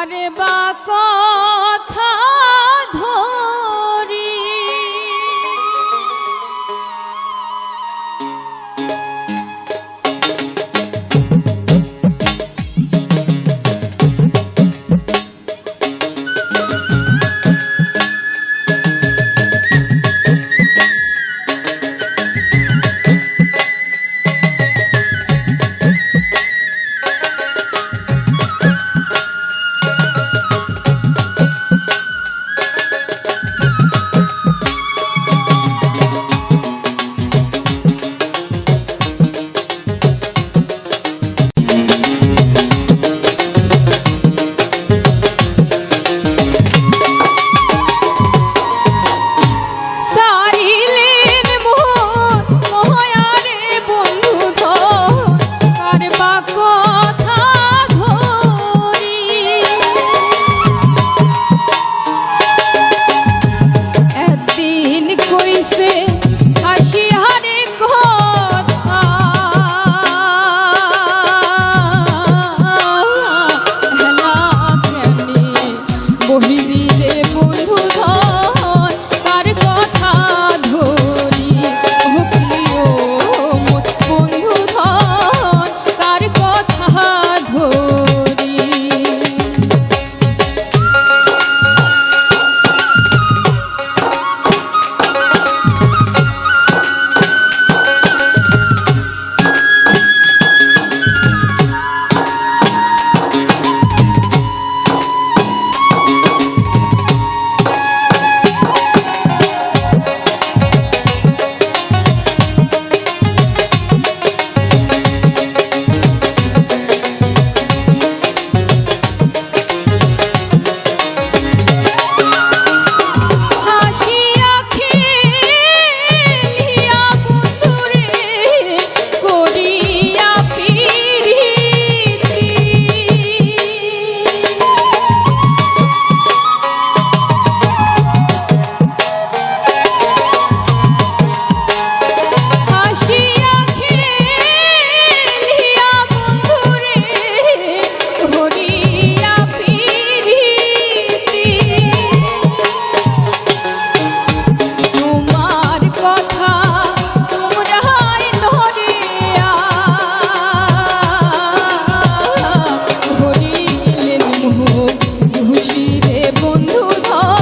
কারবা কর রে বন্ধু ধর। বন্ধু ধর।